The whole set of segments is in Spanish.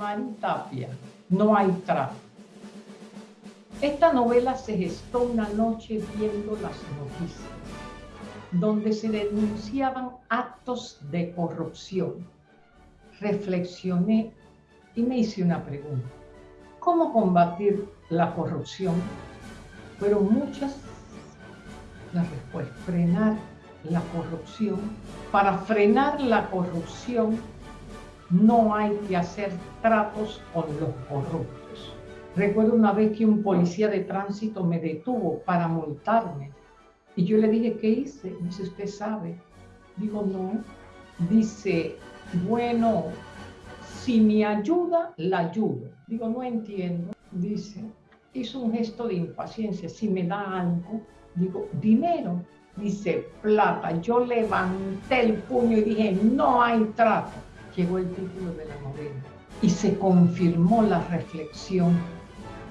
Rosmarie Tapia, No hay trato. Esta novela se gestó una noche viendo las noticias, donde se denunciaban actos de corrupción. Reflexioné y me hice una pregunta. ¿Cómo combatir la corrupción? Fueron muchas las respuestas. Frenar la corrupción. Para frenar la corrupción no hay que hacer tratos con los corruptos. Recuerdo una vez que un policía de tránsito me detuvo para multarme y yo le dije, ¿qué hice? Dice, ¿usted sabe? Digo, no. Dice, bueno, si me ayuda, la ayudo. Digo, no entiendo. Dice, hizo un gesto de impaciencia. Si me da algo, digo, dinero. Dice, plata. Yo levanté el puño y dije, no hay trato llegó el título de la novela y se confirmó la reflexión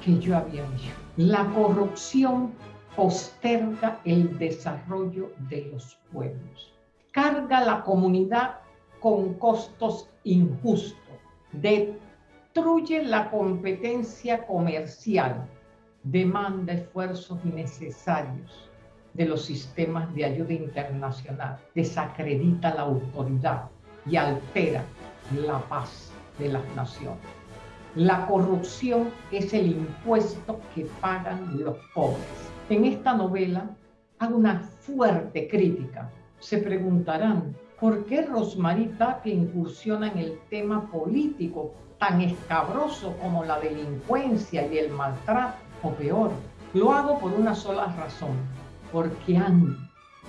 que yo había hecho. La corrupción posterga el desarrollo de los pueblos, carga la comunidad con costos injustos, destruye la competencia comercial, demanda esfuerzos innecesarios de los sistemas de ayuda internacional, desacredita la autoridad, y altera la paz de las naciones. La corrupción es el impuesto que pagan los pobres. En esta novela hago una fuerte crítica. Se preguntarán, ¿por qué Rosmarie que incursiona en el tema político tan escabroso como la delincuencia y el maltrato? O peor, lo hago por una sola razón, porque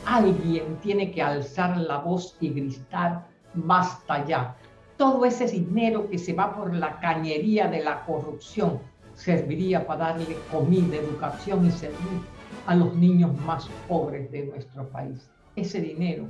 alguien tiene que alzar la voz y gritar basta ya. Todo ese dinero que se va por la cañería de la corrupción serviría para darle comida, educación y servir a los niños más pobres de nuestro país. Ese dinero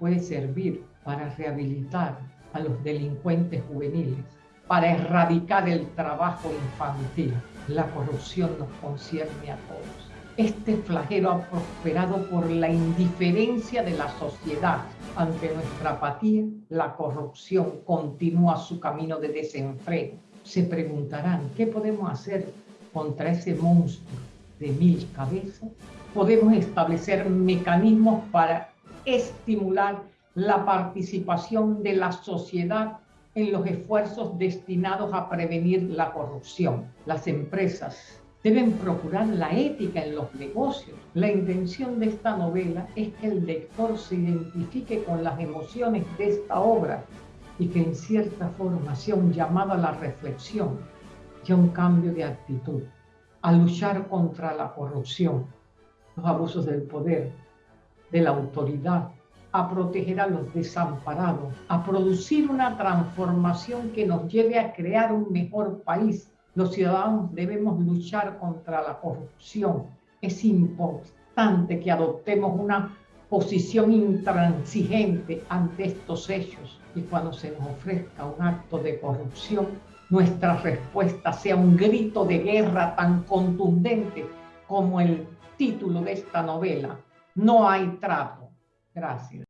puede servir para rehabilitar a los delincuentes juveniles, para erradicar el trabajo infantil. La corrupción nos concierne a todos. Este flagelo ha prosperado por la indiferencia de la sociedad ante nuestra apatía, la corrupción continúa su camino de desenfreno. Se preguntarán, ¿qué podemos hacer contra ese monstruo de mil cabezas? Podemos establecer mecanismos para estimular la participación de la sociedad en los esfuerzos destinados a prevenir la corrupción. Las empresas deben procurar la ética en los negocios. La intención de esta novela es que el lector se identifique con las emociones de esta obra y que en cierta forma sea un llamado a la reflexión y a un cambio de actitud, a luchar contra la corrupción, los abusos del poder, de la autoridad, a proteger a los desamparados, a producir una transformación que nos lleve a crear un mejor país los ciudadanos debemos luchar contra la corrupción. Es importante que adoptemos una posición intransigente ante estos hechos y cuando se nos ofrezca un acto de corrupción, nuestra respuesta sea un grito de guerra tan contundente como el título de esta novela. No hay trato. Gracias.